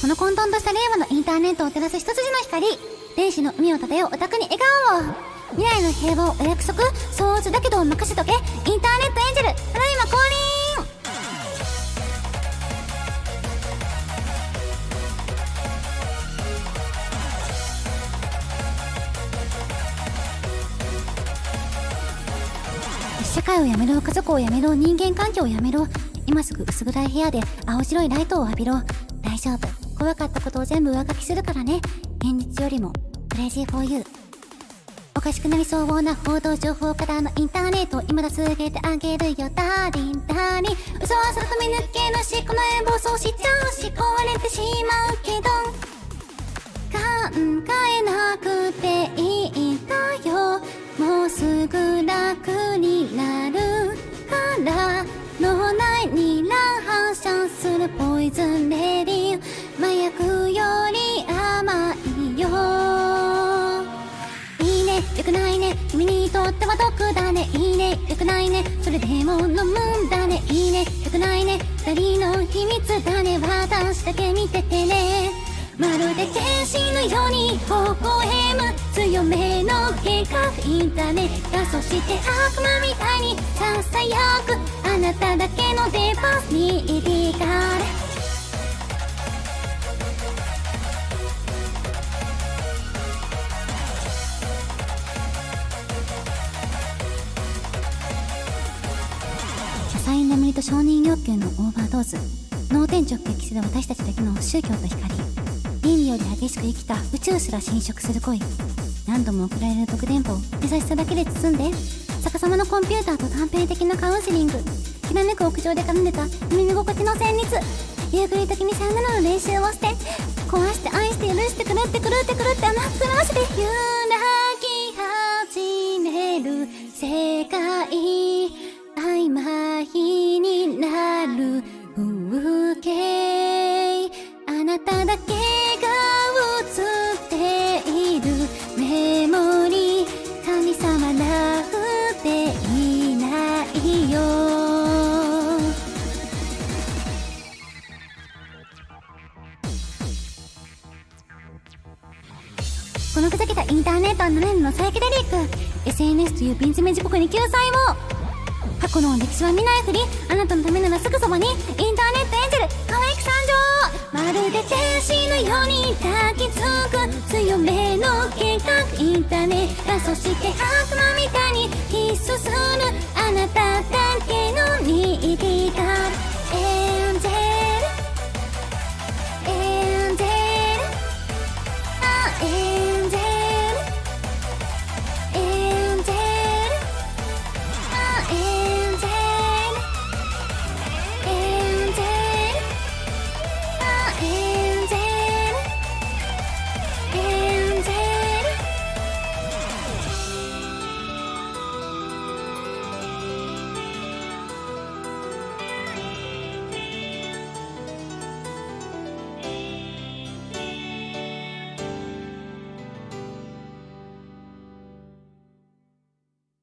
この混沌とした令和のインターネットを照らす一筋の光電子の海を漂うオタクに笑顔を。未来の平和をお約束相図だけど任せとけ。インターネットエンジェルただいま降臨社会をやめろ家族をやめろ人間関係をやめろ。今すぐ薄暗い部屋で青白いライトを浴びろ。大丈夫。怖かったことを全部上書きするからね。現実よりも crazy for you。おかしくなりそうな報道情報からのインターネット今助けてあげるよ。ダーリンダーリン。嘘はそれと見抜けなしこの絵暴走しちゃうし壊れてしまうけど。考えなくていいんだよ。もうすぐ楽になるから。脳内に乱反射するポイズン。くないね。君にとっては毒だね。いいね。よくないね。それでも飲むんだね。いいね。よくないね。二人の秘密だね。私だけ見ててね。まるで天使のように。微笑む強めの計画インターネット。そして悪魔みたいにささやく。あなただけの出番に入りがれ浅い眠りと承認欲求のオーバードーズ。脳天直撃する私たちだけの宗教と光倫理より激しく生きた宇宙すら侵食する恋何度も送られる毒電波を優しさだけで包んで逆さまのコンピューターと短編的なカウンセリング。きらめく屋上で奏でた耳心地の旋律夕暮れ時にさよならの練習をして壊して愛して許してくるってくるってくるって甘くらせて揺らだけが映っているメモリー神様なんていないよ。このふざけたインターネットは7年のサイケデリック SNS という瓶詰め時刻に救済を。過去の歴史は見ないふりあなたのためならすぐそばにインターネットの計画インターネットそして悪魔みたいに必須する